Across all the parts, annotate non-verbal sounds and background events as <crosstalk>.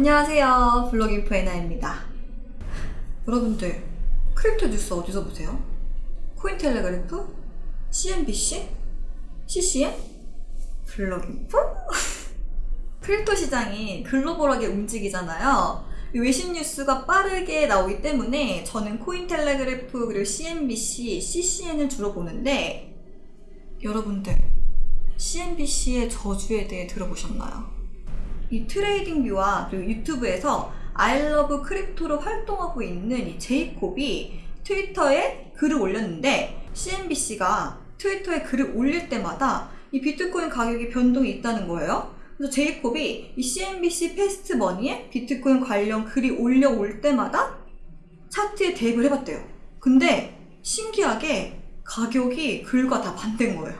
안녕하세요. 블로깅포 에나입니다. 여러분들, crypto 뉴스 어디서 보세요? 코인텔레그래프? CNBC? CCN? 블로깅포? <laughs> crypto 시장이 글로벌하게 움직이잖아요. 외신 뉴스가 빠르게 나오기 때문에 저는 코인텔레그래프 그리고 CNBC, CCN을 주로 보는데 여러분들 CNBC의 저주에 대해 들어보셨나요? 이 트레이딩 뷰와 그리고 유튜브에서 love crypto로 활동하고 있는 이 제이콥이 트위터에 글을 올렸는데 CNBC가 트위터에 글을 올릴 때마다 이 비트코인 가격이 변동이 있다는 거예요. 그래서 제이콥이 이 CNBC 패스트 머니에 비트코인 관련 글이 올라올 때마다 차트에 대입을 해봤대요. 근데 신기하게 가격이 글과 다 반대인 거예요.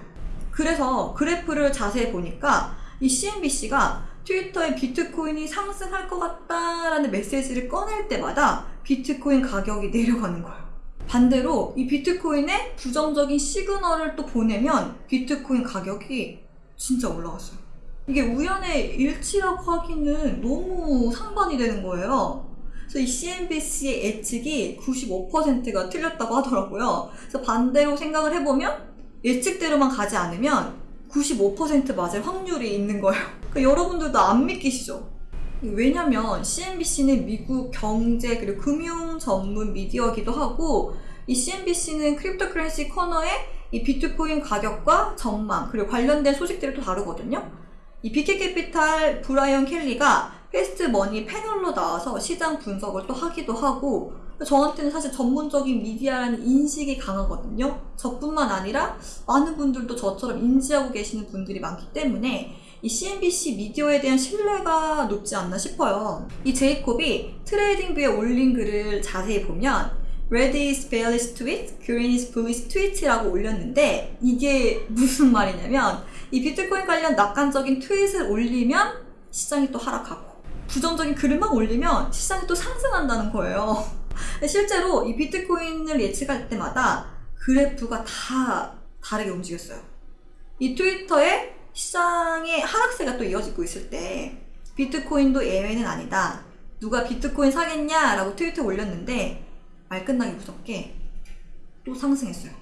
그래서 그래프를 자세히 보니까 이 CNBC가 트위터에 비트코인이 상승할 것 같다라는 메시지를 꺼낼 때마다 비트코인 가격이 내려가는 거예요. 반대로 이 비트코인에 부정적인 시그널을 또 보내면 비트코인 가격이 진짜 올라갔어요. 이게 우연의 일치라고 하기는 너무 상반이 되는 거예요. 그래서 이 CNBC의 예측이 95%가 틀렸다고 하더라고요. 그래서 반대로 생각을 해보면 예측대로만 가지 않으면 95% 맞을 확률이 있는 거예요. 그러니까 여러분들도 안 믿기시죠? 왜냐면 CNBC는 미국 경제 그리고 금융 전문 미디어이기도 하고 이 CNBC는 크립토커런시 코너에 이 비트코인 가격과 전망 그리고 관련된 소식들이 또 다루거든요. 이 BK캐피탈 브라이언 켈리가 패스트 머니 패널로 나와서 시장 분석을 또 하기도 하고 저한테는 사실 전문적인 미디어라는 인식이 강하거든요. 저뿐만 아니라 많은 분들도 저처럼 인지하고 계시는 분들이 많기 때문에 이 CNBC 미디어에 대한 신뢰가 높지 않나 싶어요. 이 제이콥이 트레이딩 뷰에 올린 글을 자세히 보면 Red is bearish tweet, Green is bullish tweet라고 올렸는데 이게 무슨 <laughs> 말이냐면 이 비트코인 관련 낙관적인 트윗을 올리면 시장이 또 하락하고 부정적인 글을 막 올리면 시장이 또 상승한다는 거예요. <laughs> 실제로 이 비트코인을 예측할 때마다 그래프가 다 다르게 움직였어요. 이 트위터에 시장의 하락세가 또 이어지고 있을 때 비트코인도 예외는 아니다. 누가 비트코인 사겠냐? 라고 트위터에 올렸는데 말 끝나기 무섭게 또 상승했어요.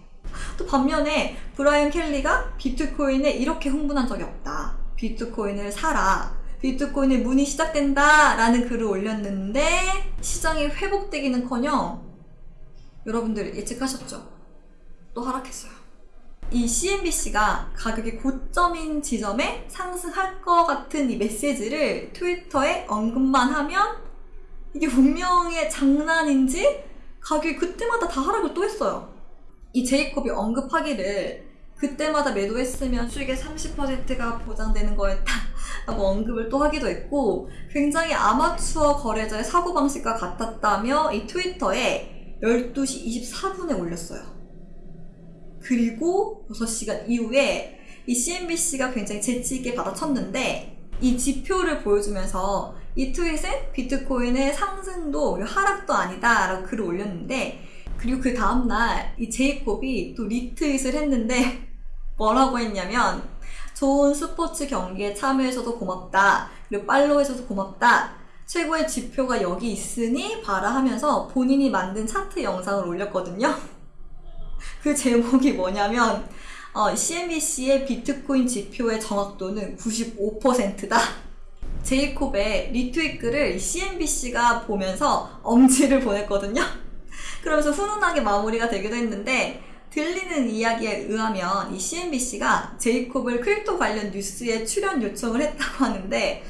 또 반면에 브라이언 켈리가 비트코인에 이렇게 흥분한 적이 없다. 비트코인을 사라. 비트코인의 문이 시작된다 라는 글을 올렸는데 시장이 회복되기는커녕 여러분들 예측하셨죠? 또 하락했어요. 이 CNBC가 가격이 고점인 지점에 상승할 것 같은 이 메시지를 트위터에 언급만 하면 이게 운명의 장난인지 가격이 그때마다 다 하락을 또 했어요. 이 제이콥이 언급하기를 그때마다 매도했으면 수익의 30%가 보장되는 거였다 라고 언급을 또 하기도 했고 굉장히 아마추어 거래자의 사고방식과 같았다며 이 트위터에 12시 24분에 올렸어요. 그리고 6시간 이후에 이 CNBC가 굉장히 재치있게 받아쳤는데 이 지표를 보여주면서 이 트윗은 비트코인의 상승도 하락도 아니다 라고 글을 올렸는데 그리고 그 다음날 이 제이콥이 또 리트윗을 했는데 <laughs> 뭐라고 했냐면 좋은 스포츠 경기에 참여해줘서 고맙다. 그리고 팔로우해줘서 고맙다. 최고의 지표가 여기 있으니 봐라 하면서 본인이 만든 차트 영상을 올렸거든요. <laughs> 그 제목이 뭐냐면 어, CNBC의 비트코인 지표의 정확도는 95%다. 제이콥의 리트윗 글을 CNBC가 보면서 엄지를 보냈거든요. 그러면서 훈훈하게 마무리가 되기도 했는데 들리는 이야기에 의하면 이 CNBC가 제이콥을 crypto 관련 뉴스에 출연 요청을 했다고 하는데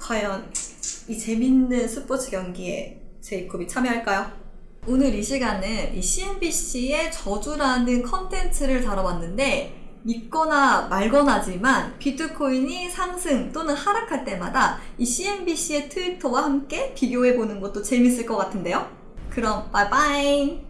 과연 이 재밌는 스포츠 경기에 제이콥이 참여할까요? 오늘 이 시간은 이 CNBC의 저주라는 컨텐츠를 다뤄봤는데 믿거나 말거나지만 비트코인이 상승 또는 하락할 때마다 이 CNBC의 트위터와 함께 비교해보는 것도 재밌을 것 같은데요? 그럼 바이바이!